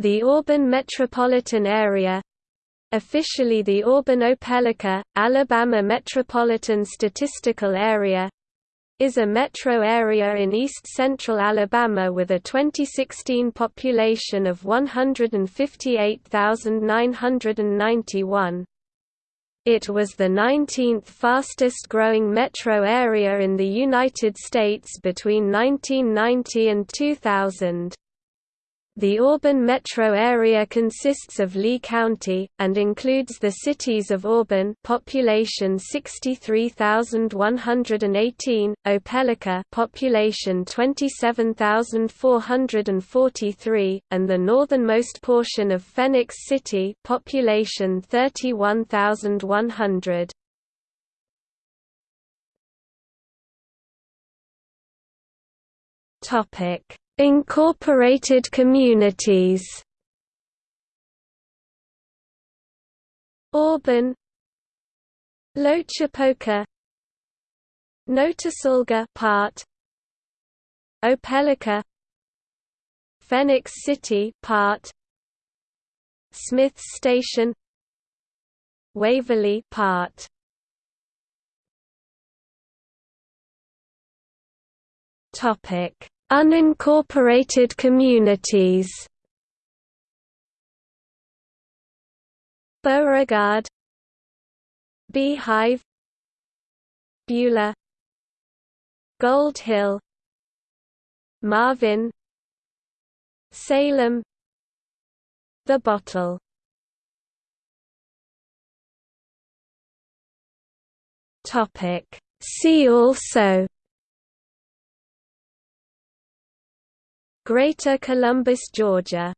The Auburn metropolitan area officially the Auburn-Opelika, Alabama Metropolitan Statistical Area is a metro area in east-central Alabama with a 2016 population of 158,991. It was the 19th fastest-growing metro area in the United States between 1990 and 2000. The Auburn metro area consists of Lee County, and includes the cities of Auburn population 63,118, Opelika population 27,443, and the northernmost portion of Phenix City population 31,100. Incorporated communities. Auburn. Loachapoka Notasulga part. Opelika Phenix City part. Smith Station. Waverly part. Topic Unincorporated communities. Beauregard Beehive Beulah Gold Hill Marvin Salem The Bottle. See also Greater Columbus, Georgia